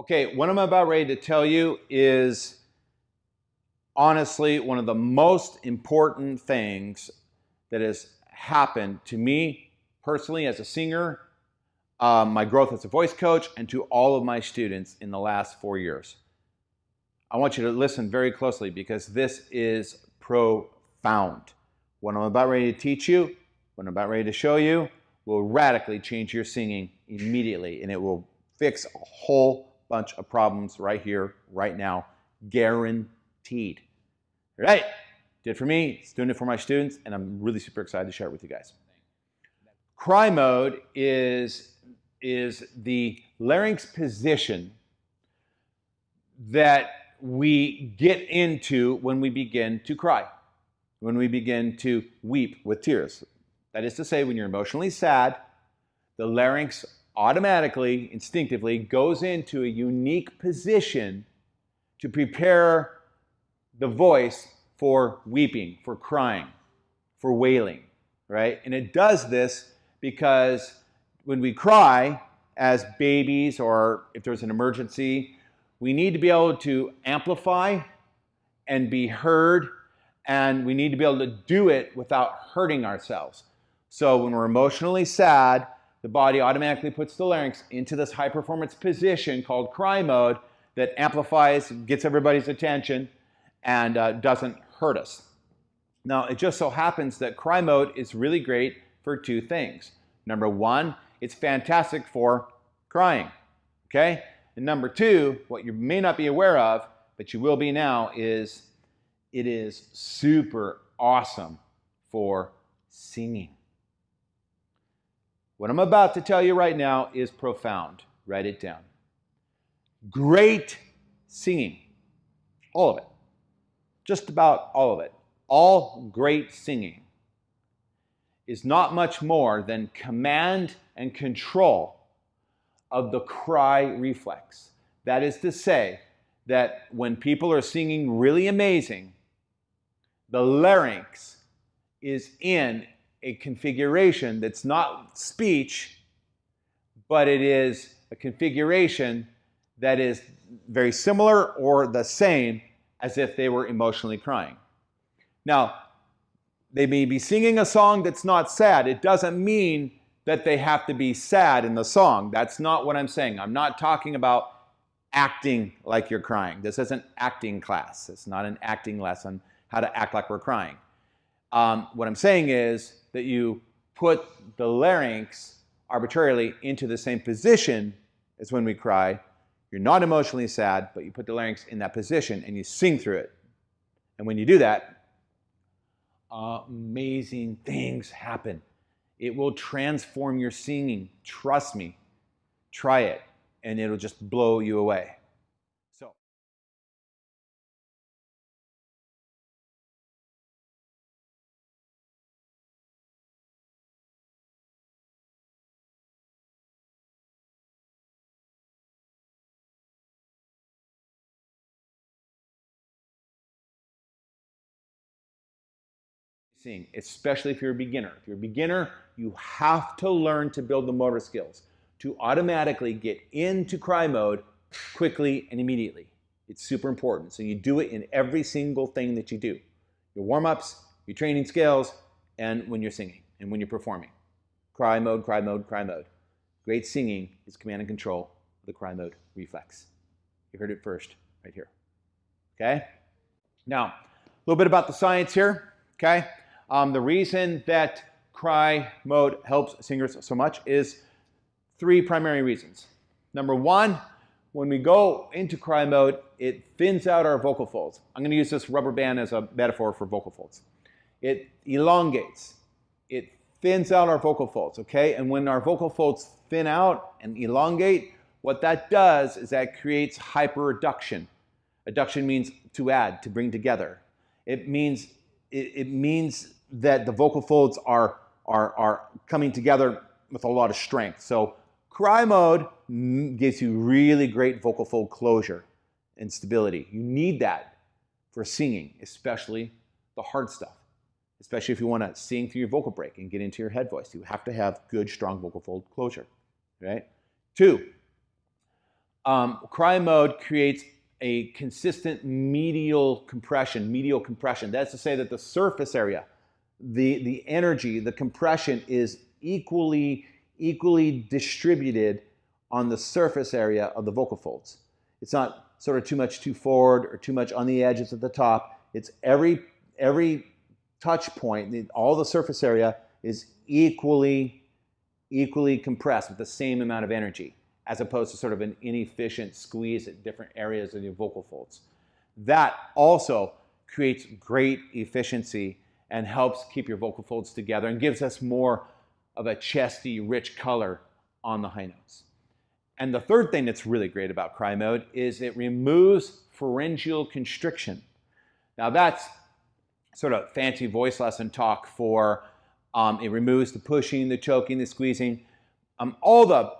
Okay, what I'm about ready to tell you is honestly one of the most important things that has happened to me personally as a singer, um, my growth as a voice coach, and to all of my students in the last four years. I want you to listen very closely because this is profound. What I'm about ready to teach you, what I'm about ready to show you, will radically change your singing immediately and it will fix a whole bunch of problems right here, right now, guaranteed. All right, did for me, it's doing it for my students, and I'm really super excited to share it with you guys. Cry mode is, is the larynx position that we get into when we begin to cry, when we begin to weep with tears. That is to say, when you're emotionally sad, the larynx automatically, instinctively goes into a unique position to prepare the voice for weeping, for crying, for wailing, right? And it does this because when we cry as babies or if there's an emergency, we need to be able to amplify and be heard, and we need to be able to do it without hurting ourselves. So when we're emotionally sad, the body automatically puts the larynx into this high performance position called cry mode that amplifies, gets everybody's attention, and uh, doesn't hurt us. Now, it just so happens that cry mode is really great for two things. Number one, it's fantastic for crying, okay? And number two, what you may not be aware of, but you will be now, is it is super awesome for singing. What I'm about to tell you right now is profound. Write it down. Great singing. All of it. Just about all of it. All great singing is not much more than command and control of the cry reflex. That is to say, that when people are singing really amazing, the larynx is in a configuration that's not speech, but it is a configuration that is very similar or the same as if they were emotionally crying. Now, they may be singing a song that's not sad. It doesn't mean that they have to be sad in the song. That's not what I'm saying. I'm not talking about acting like you're crying. This isn't acting class. It's not an acting lesson, how to act like we're crying. Um, what I'm saying is that you put the larynx arbitrarily into the same position as when we cry. You're not emotionally sad, but you put the larynx in that position and you sing through it. And when you do that, amazing things happen. It will transform your singing. Trust me. Try it, and it'll just blow you away. Sing, especially if you're a beginner. If you're a beginner, you have to learn to build the motor skills to automatically get into cry mode quickly and immediately. It's super important. So you do it in every single thing that you do. Your warm-ups, your training skills, and when you're singing and when you're performing. Cry mode, cry mode, cry mode. Great singing is command and control of the cry mode reflex. You heard it first right here. Okay? Now, a little bit about the science here. Okay? Um, the reason that cry mode helps singers so much is three primary reasons. Number one, when we go into cry mode, it thins out our vocal folds. I'm going to use this rubber band as a metaphor for vocal folds. It elongates. It thins out our vocal folds, okay? And when our vocal folds thin out and elongate, what that does is that creates hyperadduction. Adduction means to add, to bring together. It means, it, it means that the vocal folds are, are, are coming together with a lot of strength. So cry mode gives you really great vocal fold closure and stability. You need that for singing, especially the hard stuff. Especially if you want to sing through your vocal break and get into your head voice. You have to have good, strong vocal fold closure, right? Two, Um, cry mode creates a consistent medial compression, medial compression. That's to say that the surface area, the, the energy, the compression is equally, equally distributed on the surface area of the vocal folds. It's not sort of too much too forward or too much on the edges at the top. It's every, every touch point, all the surface area is equally, equally compressed with the same amount of energy as opposed to sort of an inefficient squeeze at different areas of your vocal folds. That also creates great efficiency and helps keep your vocal folds together and gives us more of a chesty, rich color on the high notes. And the third thing that's really great about cry mode is it removes pharyngeal constriction. Now that's sort of fancy voice lesson talk for um, it removes the pushing, the choking, the squeezing, um, all the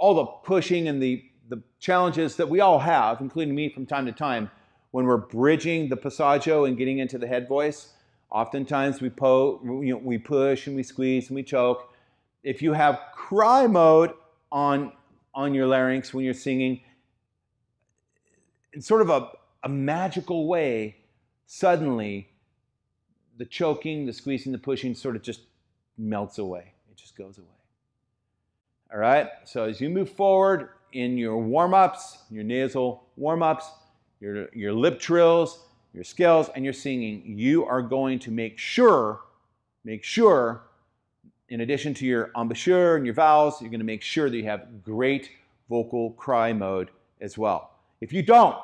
all the pushing and the, the challenges that we all have, including me from time to time, when we're bridging the passaggio and getting into the head voice. Oftentimes we, po you know, we push and we squeeze and we choke. If you have cry mode on, on your larynx when you're singing, in sort of a, a magical way, suddenly the choking, the squeezing, the pushing sort of just melts away. It just goes away. All right, so as you move forward in your warm-ups, your nasal warm-ups, your, your lip trills, your scales, and your singing, you are going to make sure, make sure, in addition to your embouchure and your vowels, you're going to make sure that you have great vocal cry mode as well. If you don't,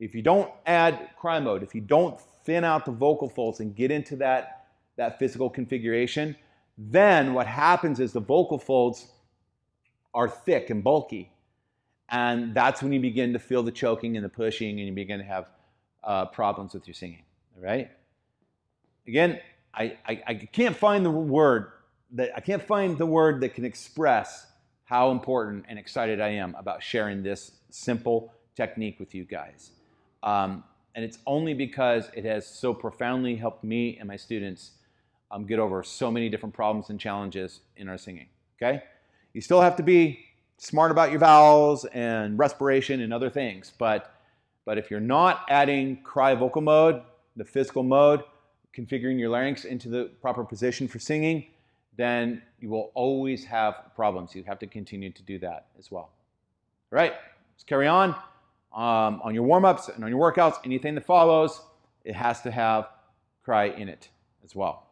if you don't add cry mode, if you don't thin out the vocal folds and get into that, that physical configuration, then what happens is the vocal folds are thick and bulky. And that's when you begin to feel the choking and the pushing and you begin to have uh, problems with your singing, all right? Again, I, I, I can't find the word that I can't find the word that can express how important and excited I am about sharing this simple technique with you guys. Um, and it's only because it has so profoundly helped me and my students um, get over so many different problems and challenges in our singing, okay? You still have to be smart about your vowels and respiration and other things. But, but if you're not adding cry vocal mode, the physical mode, configuring your larynx into the proper position for singing, then you will always have problems. You have to continue to do that as well. All right, let's carry on. Um, on your warm-ups and on your workouts, anything that follows, it has to have cry in it as well.